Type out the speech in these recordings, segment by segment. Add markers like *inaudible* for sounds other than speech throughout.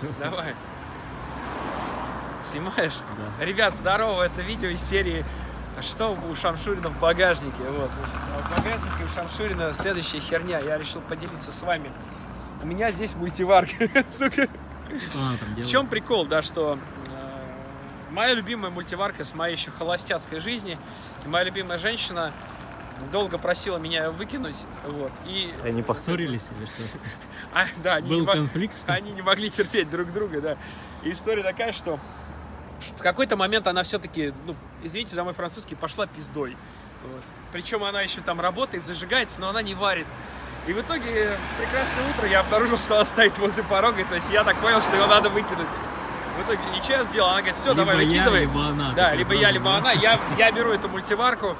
*laughs* Давай. Снимаешь? Да. Ребят, здорово, это видео из серии «Что у Шамшурина в багажнике?» Вот. А В багажнике у Шамшурина следующая херня, я решил поделиться с вами. У меня здесь мультиварка, *laughs* сука. В чем прикол, да, что э, моя любимая мультиварка с моей еще холостяцкой жизни, и моя любимая женщина долго просила меня выкинуть, вот, и... Они поссорились или что? *laughs* А, да, они не Был мог- конфликт? *laughs* они не могли терпеть друг друга, да. И история такая, что в какой-то момент она все-таки, ну, извините за мой французский, пошла пиздой. Вот. Причем она еще там работает, зажигается, но она не варит. И в итоге, прекрасное утро, я обнаружил, что она стоит возле порога, то есть я так понял, что его надо выкинуть. В итоге, и что я сделал? Она говорит, все, давай, Либо я, выкидывай. либо она. Да, либо я, либо она. Я, я беру эту мультиварку.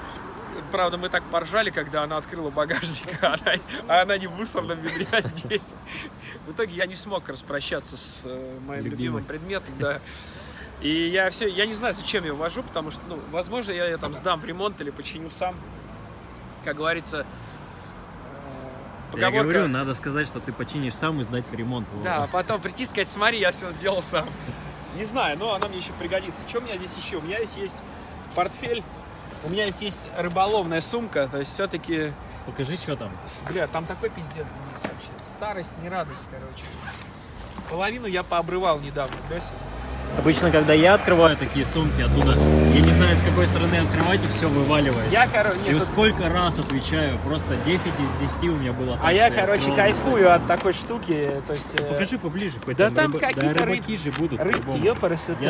Правда, мы так поржали, когда она открыла багажник, а *laughs* она, а она не в мусорном ведре, а здесь. В итоге я не смог распрощаться с э, моим Любимой. любимым предметом, да. И я все, я не знаю, зачем я его вожу, потому что, ну, возможно, я ее там сдам в ремонт или починю сам. Как говорится, э, Я поговорка... говорю, надо сказать, что ты починишь сам и сдать в ремонт. Вова. Да, а потом прийти и сказать, смотри, я все сделал сам. Не знаю, но она мне еще пригодится. Что у меня здесь еще? У меня здесь есть портфель, у меня здесь есть рыболовная сумка, то есть все-таки... Покажи, что там. Бля, там такой пиздец вообще. Старость, не радость, короче. Половину я пообрывал недавно, Лёся. Обычно, когда я открываю такие сумки оттуда, я не знаю, с какой стороны открывать, и все вываливается. Я, короче, И нет, сколько раз отвечаю, просто 10 из 10 у меня было. так, а я, короче, кайфую от такой штуки, то есть... э, Покажи поближе, хоть Да там рыба- какие-то да, рыб- рыбаки же будут. Рыбки,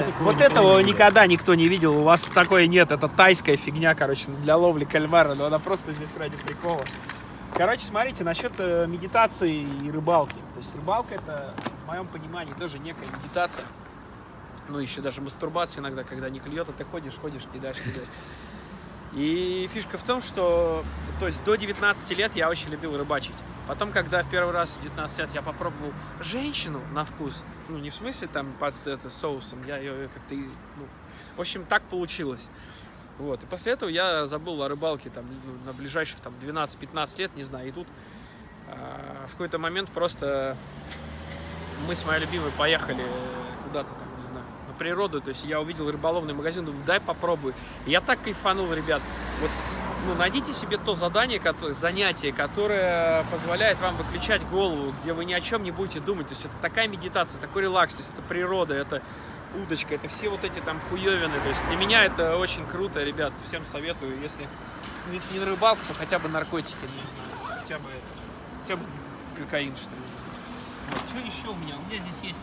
такого Вот не этого помню. никогда никто не видел. У вас такое нет. Это тайская фигня, короче, для ловли кальмара. Но она просто здесь ради прикола. Короче, смотрите, насчет э, медитации и рыбалки. То есть рыбалка это, в моем понимании, тоже некая медитация. Ну, еще даже мастурбация иногда, когда не клюет, а ты ходишь, ходишь, кидаешь, кидаешь. И фишка в том, что то есть до 19 лет я очень любил рыбачить. Потом, когда в первый раз в 19 лет я попробовал женщину на вкус, ну не в смысле там под это, соусом, я ее как-то, ну, в общем, так получилось. Вот. И после этого я забыл о рыбалке там ну, на ближайших там 12-15 лет, не знаю. И тут а, в какой-то момент просто мы с моей любимой поехали куда-то там, не знаю, на природу. То есть я увидел рыболовный магазин, думаю, дай попробую. Я так кайфанул, ребят. Вот, ну, найдите себе то задание, кото- занятие, которое позволяет вам выключать голову, где вы ни о чем не будете думать. То есть это такая медитация, такой релакс, то есть это природа, это удочка, это все вот эти там хуевины. То есть для меня это очень круто, ребят. Всем советую, если, если не на рыбалку, то хотя бы наркотики, не знаю. Хотя бы, хотя бы кокаин, что ли. Вот, Что еще у меня? У меня здесь есть,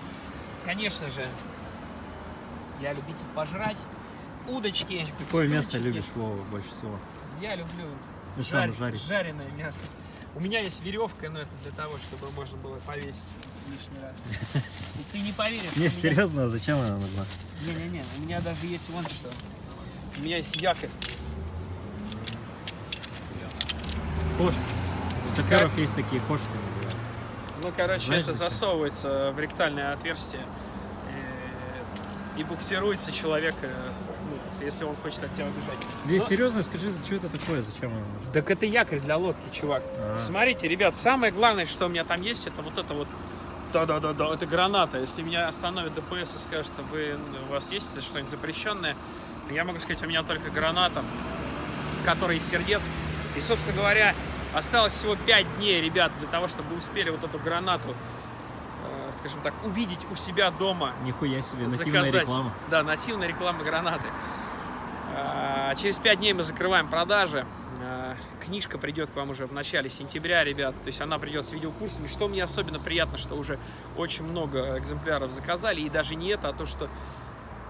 конечно же, я любитель пожрать. Удочки. Какое мясо любишь, Вова, больше всего? Я люблю Ну, сам жарь- жарить. жареное мясо. У меня есть веревка, но это для того, чтобы можно было повесить лишний раз. *laughs* И ты не поверишь. Не, меня- серьезно, а зачем она нужна? Не-не-не, у меня даже есть вон что. У меня есть якорь. Кошки. У саперов есть такие кошки называются. Ну, короче, Знаешь, это засовывается в ректальное отверстие и буксируется человек, э, ну, если он хочет от тебя убежать. Не, Ну, серьезно, скажи, что это такое, зачем она нужна? Так это якорь для лодки, чувак. А. Смотрите, ребят, самое главное, что у меня там есть, это вот это вот. Да-да-да-да, это граната. Если меня остановит ДПС и скажет, что вы, у вас есть что-нибудь запрещенное, я могу сказать, у меня только граната, которая из сердец. И, собственно говоря, осталось всего 5 дней, ребят, для того, чтобы вы успели вот эту гранату, скажем так, увидеть у себя дома. Нихуя себе, нативная заказать. реклама. Да, нативная реклама гранаты. А, Через пять дней мы закрываем продажи. А, Книжка придет к вам уже в начале сентября, ребят. То есть она придет с видеокурсами. Что мне особенно приятно, что уже очень много экземпляров заказали. И даже не это, а то, что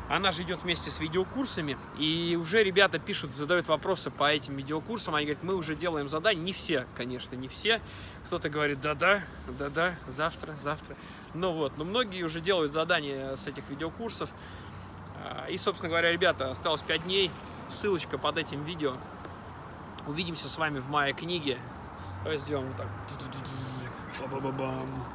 она же идет вместе с видеокурсами. И уже ребята пишут, задают вопросы по этим видеокурсам. Они говорят, мы уже делаем задания. Не все, конечно, не все. Кто-то говорит, да-да, да-да, завтра, завтра. Ну вот, но многие уже делают задания с этих видеокурсов. А, И, собственно говоря, ребята, осталось 5 дней. Ссылочка под этим видео. Увидимся с вами в моей книге. Давай сделаем вот так. Ба-ба-ба-бам.